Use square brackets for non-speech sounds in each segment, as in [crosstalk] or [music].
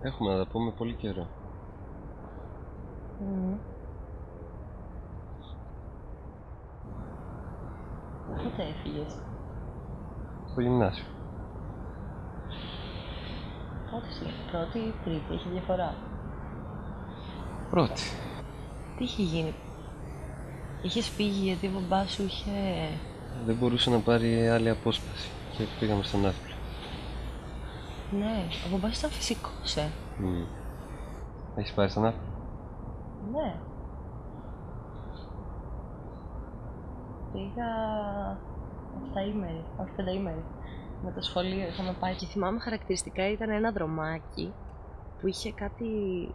Έχουμε να τα πούμε πολύ καιρό. Μμμ. Πότε έφυγες, Στο γυμνάσιο. πότε είσαι, πρώτη ή τρίτη, έχει διαφορά; Πρώτη. Τι είχε γίνει, είχες φύγει γιατί ο μπαμπάς σου είχε... Δεν μπορούσε να πάρει άλλη απόσπαση. Και πήγαμε στον Ναύπλιο. Ναι, ο μπαμπάς ήταν φυσικός, ε. Mm. Έχεις πάρει στον Ναύπλιο. Ναι. Πήγα 7 ημέρη, όχι 5 ημέρη. Με το σχολείο είχαμε πάει και θυμάμαι χαρακτηριστικά ήταν ένα δρομάκι που είχε κάτι,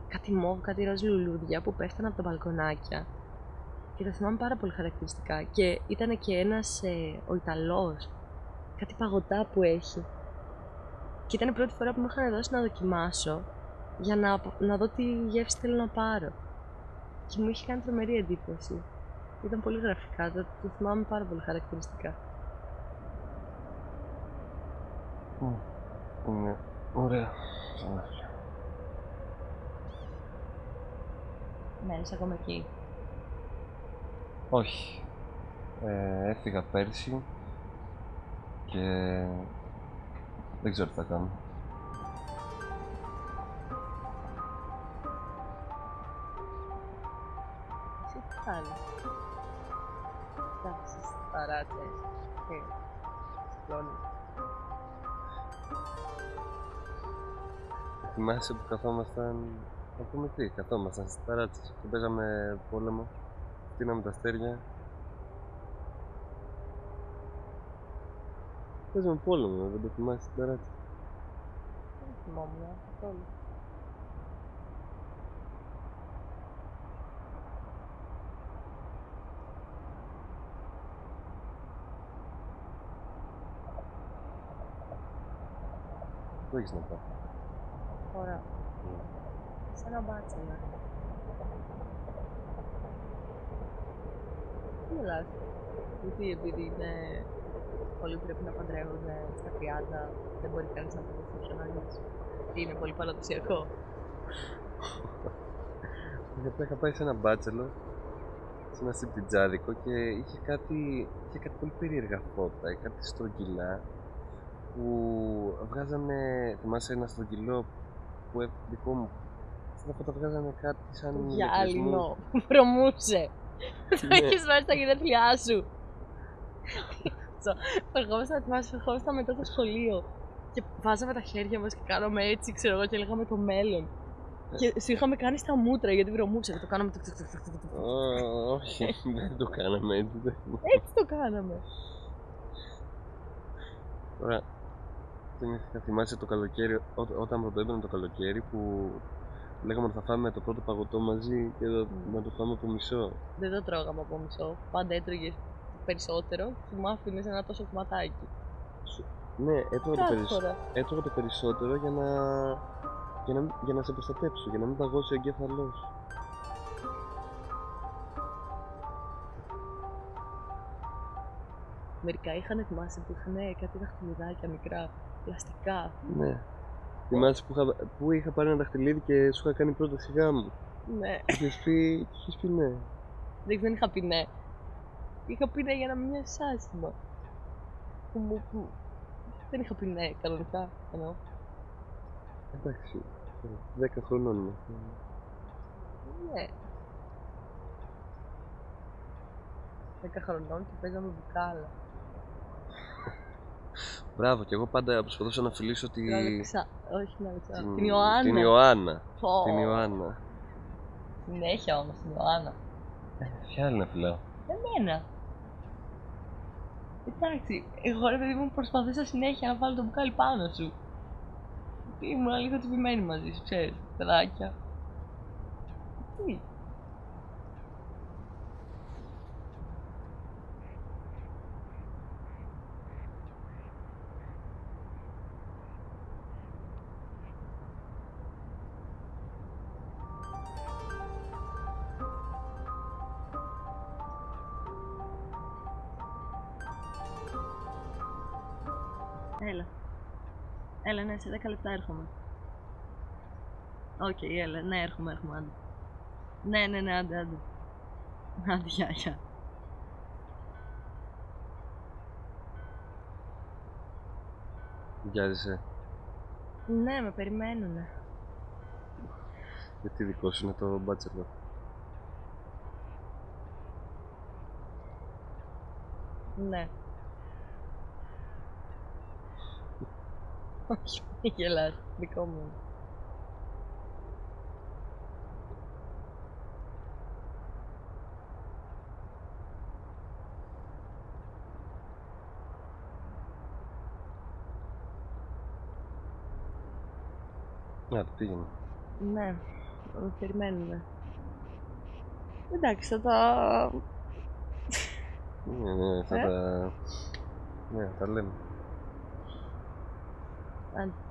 κάτι μόβ, κάτι ροζ λουλούδια που πέφτανε από τα μπαλκονάκια. Και το θυμάμαι πάρα πολύ χαρακτηριστικά. Και ήταν και ένας, ε, ο Ιταλός, κάτι παγωτά που έχει. Και ήταν η πρώτη φορά που μου είχαν δώσει να δοκιμάσω για να, να δω τι γεύση θέλω να πάρω. Και μου είχε κάνει τρομερή εντύπωση. Ήταν πολύ γραφικά, το, το θυμάμαι πάρα πολύ χαρακτηριστικά. Mm. Είναι ωραία. στον Ναύπλιο. Ναι, είσαι ακόμα εκεί. Όχι. Ε, έφυγα πέρσι και δεν ξέρω τι θα κάνω. Εσύ τι κάνεις. Εντάξει, στις ταράτσες και σηκώνεις. Θυμάσαι που καθόμασταν. Να πούμε τι, καθόμασταν στις ταράτσες και παίζαμε πόλεμο. Στείναμε τα αστέρια. Παίζαμε πόλεμο, δεν το θυμάσαι στην ταράτσα. Δεν θυμόμουν καθόλου. Πού έχεις να πάω. Ωραία. Σε ένα μπάτσελο. Τι μιλάς. Γιατί επειδή είναι... Πολλοί πρέπει να παντρεύονται στα 30, δεν μπορεί κανείς να παντρευτεί ποιον άλλος. Τι είναι πολύ παραδοσιακό. Γιατί είχα πάει σε ένα μπάτσελο, σε ένα σιπτιτζάδικο και είχε κάτι, είχε κάτι πολύ περίεργα φώτα, κάτι στρογγυλά που βγάζανε, θυμάσαι ένα στρογγυλό που έ- δικό μου, αυτά τα φώτα βγάζανε κάτι σαν Γυάλινο. Βρωμούσε. Το Ναι. έχεις βάλει στα γενέθλιά σου. So, Ερχόμασταν, θυμάσαι, ερχόμασταν μετά το σχολείο και βάζαμε τα χέρια μας και κάναμε έτσι, ξέρω εγώ, και λέγαμε το μέλλον. Και σου είχαμε κάνει στα μούτρα γιατί βρωμούσε και το κάναμε. τουκ, τουκ, τουκ, τουκ, τουκ, τουκ. Ω, όχι, [laughs] δεν το κάναμε έτσι. δεν- Έτσι το κάναμε. Τώρα, θυμήθηκα, θυμάσαι το καλοκαίρι, ό- όταν πρωτοέμπαινε το καλοκαίρι που λέγαμε ότι θα φάμε το πρώτο παγωτό μαζί και το- Μμ. να το φάμε από μισό. Δεν το τρώγαμε από μισό. Πάντα έτρωγες περισσότερο και μου άφηνε ένα τόσο κομματάκι. Ναι, έτρωγα το, Κάθε περισσότερο. φορά. έτρωγα το περισσότερο για να, για να, για να σε προστατέψω, για να μην παγώσει ο εγκέφαλός. Μερικά είχαν θυμάσαι που είχαν κάτι δαχτυλιδάκια μικρά, πλαστικά. Ναι. Θυμάσαι που είχα, που είχα πάρει ένα δαχτυλίδι και σου είχα κάνει πρόταση γάμου. Ναι. Και είχες πει, και είχες πει ναι. Δεν δεν είχα πει ναι. Είχα πει ναι για να μην μοιάζει άσχημα. Που μου- που- Δεν είχα πει ναι κανονικά. Εννοώ. Εντάξει, 10 χρονών είμαστε. Ναι. 10 χρονών και παίζαμε μπουκάλα. Μπράβο, και εγώ πάντα προσπαθούσα να φιλήσω τη... Την Αλεξα... Όχι την Αλεξάνδρα. την- Την Ιωάννα. Την Ιωάννα. Πω. Την Ιωάννα. Συνέχεια όμως την Ιωάννα. Ποια άλλη να φιλάω. Εμένα. Εντάξει, εγώ ρε παιδί μου προσπαθούσα συνέχεια να βάλω το μπουκάλι πάνω σου. Ήμουν λίγο τσιμπημένη μαζί σου, ξέρεις, παιδάκια. Τι; Έλα. Έλα, ναι, σε 10 λεπτά έρχομαι. Οκ, έλα, ναι, έρχομαι, έρχομαι, άντε. Ναι, ναι, ναι, άντε, άντε. Άντε, γεια, γεια. Βιάζεσαι. Ναι, με περιμένουνε. Γιατί δικό σου είναι το bachelor. Ναι. Όχι, μη γελάς, δικό μου. είναι. Να, το πήγαινε. Ναι, με περιμένουνε. Εντάξει, θα τα... Ναι, ναι, θα Ε; τα... Ναι, θα τα λέμε. Άντε.